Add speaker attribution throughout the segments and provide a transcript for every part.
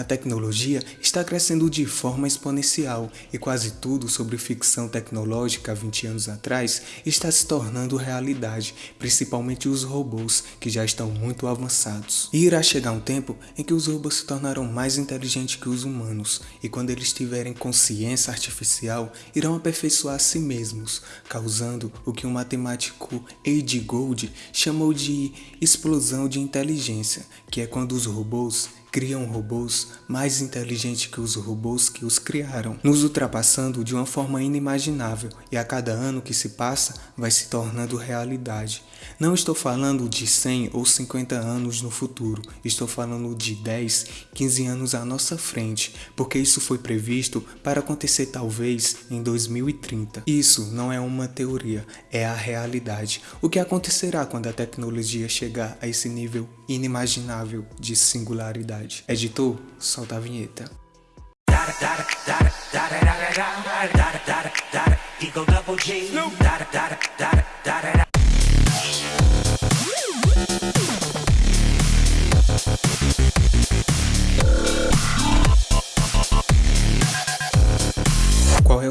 Speaker 1: A tecnologia está crescendo de forma exponencial e quase tudo sobre ficção tecnológica há 20 anos atrás está se tornando realidade, principalmente os robôs, que já estão muito avançados. E irá chegar um tempo em que os robôs se tornarão mais inteligentes que os humanos, e quando eles tiverem consciência artificial, irão aperfeiçoar a si mesmos, causando o que o matemático A.G. Gold chamou de explosão de inteligência, que é quando os robôs criam robôs mais inteligentes que os robôs que os criaram, nos ultrapassando de uma forma inimaginável e a cada ano que se passa vai se tornando realidade. Não estou falando de 100 ou 50 anos no futuro, estou falando de 10, 15 anos à nossa frente, porque isso foi previsto para acontecer talvez em 2030. Isso não é uma teoria, é a realidade. O que acontecerá quando a tecnologia chegar a esse nível inimaginável de singularidade? Verdade. Editor, solta a vinheta. Eagle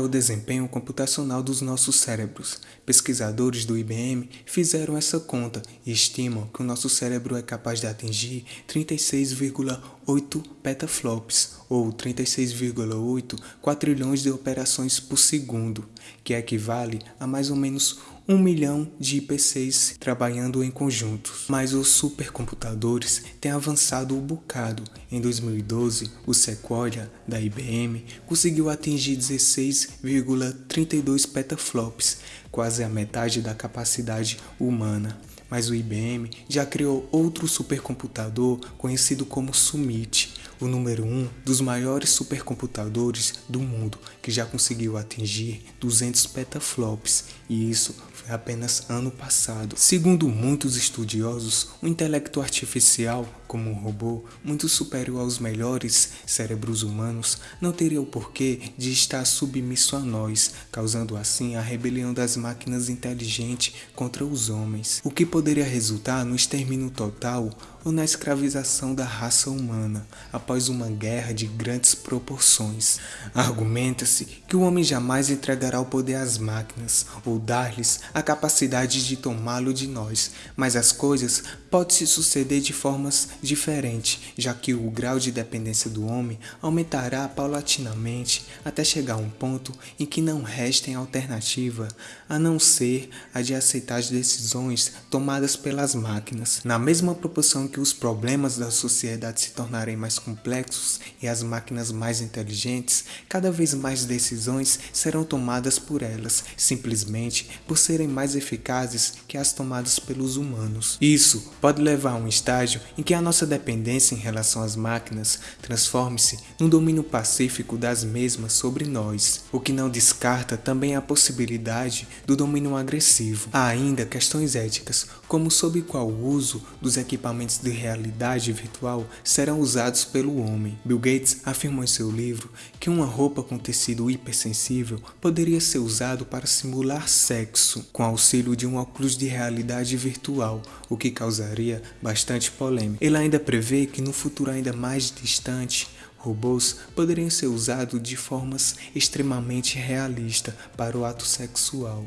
Speaker 1: o desempenho computacional dos nossos cérebros? Pesquisadores do IBM fizeram essa conta e estimam que o nosso cérebro é capaz de atingir 36,8 petaflops, ou 36,8 quatrilhões de operações por segundo, que equivale a mais ou menos um milhão de IPCs trabalhando em conjunto. Mas os supercomputadores têm avançado um bocado. Em 2012, o Sequoia, da IBM, conseguiu atingir 16,32 petaflops, quase a metade da capacidade humana mas o IBM já criou outro supercomputador conhecido como Summit, o número 1 um dos maiores supercomputadores do mundo, que já conseguiu atingir 200 petaflops, e isso foi apenas ano passado. Segundo muitos estudiosos, o intelecto artificial, como um robô muito superior aos melhores cérebros humanos, não teria o porquê de estar submisso a nós, causando assim a rebelião das máquinas inteligentes contra os homens, o que poderia resultar no extermínio total ou na escravização da raça humana após uma guerra de grandes proporções. Argumenta-se que o homem jamais entregará o poder às máquinas ou dar-lhes a capacidade de tomá-lo de nós, mas as coisas podem se suceder de formas diferentes, já que o grau de dependência do homem aumentará paulatinamente até chegar a um ponto em que não restem alternativa a não ser a de aceitar as decisões tomadas pelas máquinas, na mesma proporção que os problemas da sociedade se tornarem mais complexos e as máquinas mais inteligentes, cada vez mais decisões serão tomadas por elas, simplesmente por serem mais eficazes que as tomadas pelos humanos. Isso pode levar a um estágio em que a nossa dependência em relação às máquinas transforme-se num domínio pacífico das mesmas sobre nós, o que não descarta também a possibilidade do domínio agressivo. Há ainda questões éticas, como sob qual uso dos equipamentos de realidade virtual serão usados pelo homem. Bill Gates afirmou em seu livro que uma roupa com tecido hipersensível poderia ser usado para simular sexo com auxílio de um óculos de realidade virtual, o que causaria bastante polêmica. Ele ainda prevê que no futuro ainda mais distante, robôs poderiam ser usados de formas extremamente realistas para o ato sexual.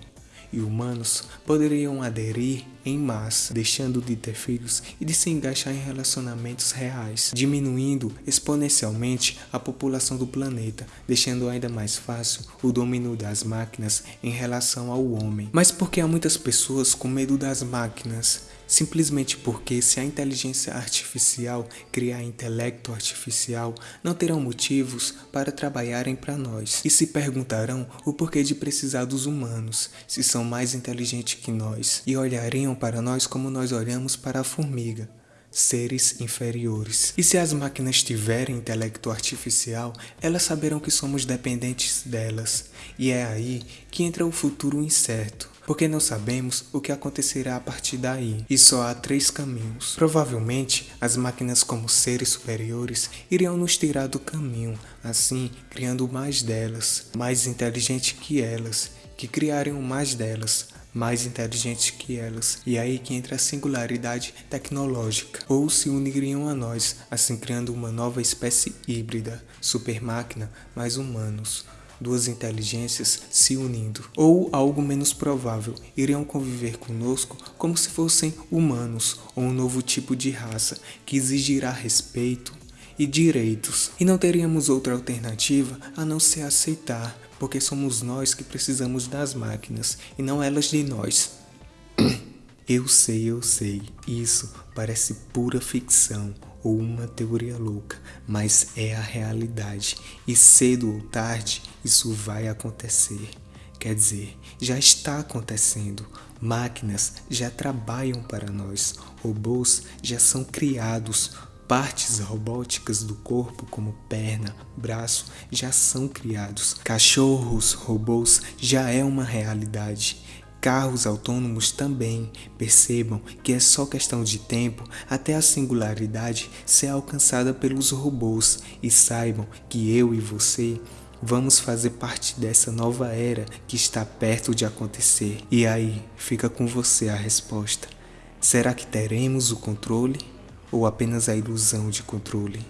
Speaker 1: E humanos poderiam aderir em massa, deixando de ter filhos e de se engaixar em relacionamentos reais, diminuindo exponencialmente a população do planeta, deixando ainda mais fácil o domínio das máquinas em relação ao homem. Mas por que há muitas pessoas com medo das máquinas? simplesmente porque se a inteligência artificial criar intelecto artificial, não terão motivos para trabalharem para nós e se perguntarão o porquê de precisar dos humanos, se são mais inteligentes que nós, e olhariam para nós como nós olhamos para a formiga seres inferiores. E se as máquinas tiverem intelecto artificial, elas saberão que somos dependentes delas. E é aí que entra o futuro incerto porque não sabemos o que acontecerá a partir daí, e só há três caminhos. Provavelmente, as máquinas como seres superiores iriam nos tirar do caminho, assim criando mais delas, mais inteligente que elas, que criariam mais delas, mais inteligentes que elas. E aí que entra a singularidade tecnológica. Ou se uniriam a nós, assim criando uma nova espécie híbrida, super máquina mais humanos duas inteligências se unindo, ou algo menos provável, iriam conviver conosco como se fossem humanos ou um novo tipo de raça que exigirá respeito e direitos. E não teríamos outra alternativa a não ser aceitar, porque somos nós que precisamos das máquinas e não elas de nós. Eu sei, eu sei, isso parece pura ficção ou uma teoria louca, mas é a realidade e cedo ou tarde isso vai acontecer. Quer dizer, já está acontecendo. Máquinas já trabalham para nós, robôs já são criados, partes robóticas do corpo, como perna, braço, já são criados. Cachorros, robôs já é uma realidade. Carros autônomos também percebam que é só questão de tempo até a singularidade ser alcançada pelos robôs e saibam que eu e você vamos fazer parte dessa nova era que está perto de acontecer. E aí, fica com você a resposta. Será que teremos o controle ou apenas a ilusão de controle?